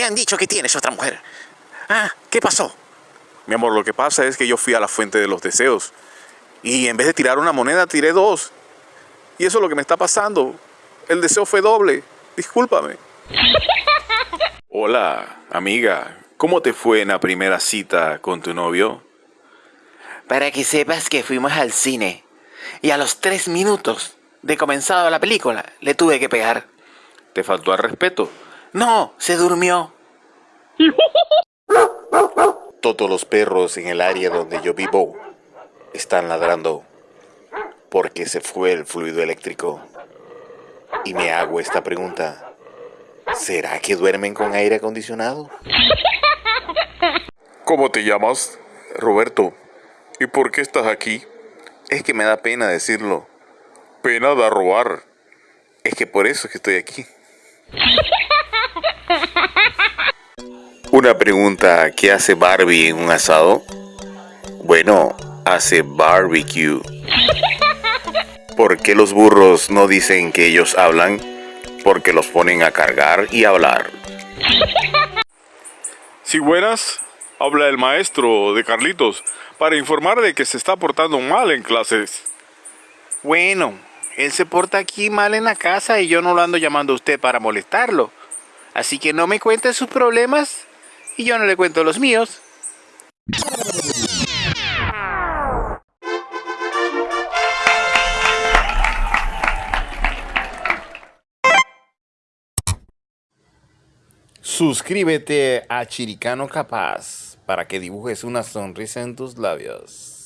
Me han dicho que tienes otra mujer. Ah, ¿qué pasó? Mi amor, lo que pasa es que yo fui a la fuente de los deseos. Y en vez de tirar una moneda, tiré dos. Y eso es lo que me está pasando. El deseo fue doble. Discúlpame. Hola, amiga. ¿Cómo te fue en la primera cita con tu novio? Para que sepas que fuimos al cine. Y a los tres minutos de comenzado la película, le tuve que pegar. ¿Te faltó al respeto? No, se durmió. Todos los perros en el área donde yo vivo están ladrando porque se fue el fluido eléctrico. Y me hago esta pregunta. ¿Será que duermen con aire acondicionado? ¿Cómo te llamas? Roberto. ¿Y por qué estás aquí? Es que me da pena decirlo. Pena da robar. Es que por eso es que estoy aquí. Una pregunta, ¿qué hace Barbie en un asado? Bueno, hace barbecue. ¿Por qué los burros no dicen que ellos hablan? Porque los ponen a cargar y hablar. Si buenas, habla el maestro de Carlitos para informar de que se está portando mal en clases. Bueno, él se porta aquí mal en la casa y yo no lo ando llamando a usted para molestarlo. Así que no me cuente sus problemas y yo no le cuento los míos. Suscríbete a Chiricano Capaz para que dibujes una sonrisa en tus labios.